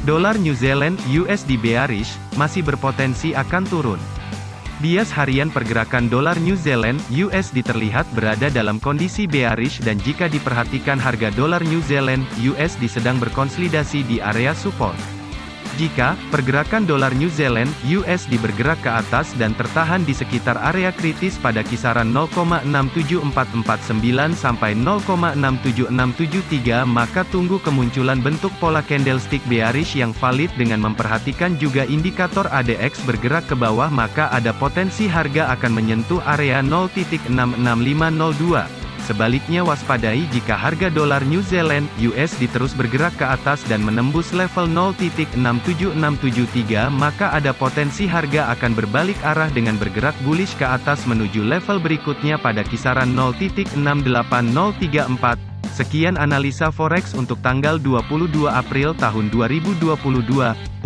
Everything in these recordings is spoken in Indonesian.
Dolar New Zealand USD bearish, masih berpotensi akan turun. Bias harian pergerakan dolar New Zealand USD terlihat berada dalam kondisi bearish dan jika diperhatikan harga dolar New Zealand USD sedang berkonsolidasi di area support. Jika pergerakan dolar New Zealand USD bergerak ke atas dan tertahan di sekitar area kritis pada kisaran 0,67449 sampai 0,67673 maka tunggu kemunculan bentuk pola candlestick bearish yang valid dengan memperhatikan juga indikator ADX bergerak ke bawah maka ada potensi harga akan menyentuh area 0.66502. Sebaliknya waspadai jika harga dolar New Zealand (US) terus bergerak ke atas dan menembus level 0.67673 maka ada potensi harga akan berbalik arah dengan bergerak bullish ke atas menuju level berikutnya pada kisaran 0.68034. Sekian analisa forex untuk tanggal 22 April tahun 2022.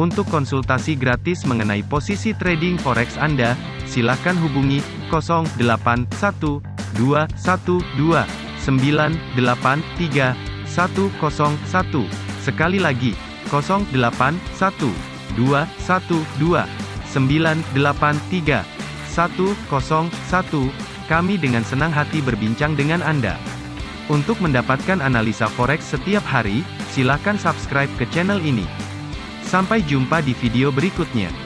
Untuk konsultasi gratis mengenai posisi trading forex Anda, silakan hubungi 081. 081212983101. Sekali lagi, 081212983101. Kami dengan senang hati berbincang dengan Anda. Untuk mendapatkan analisa forex setiap hari, silahkan subscribe ke channel ini. Sampai jumpa di video berikutnya.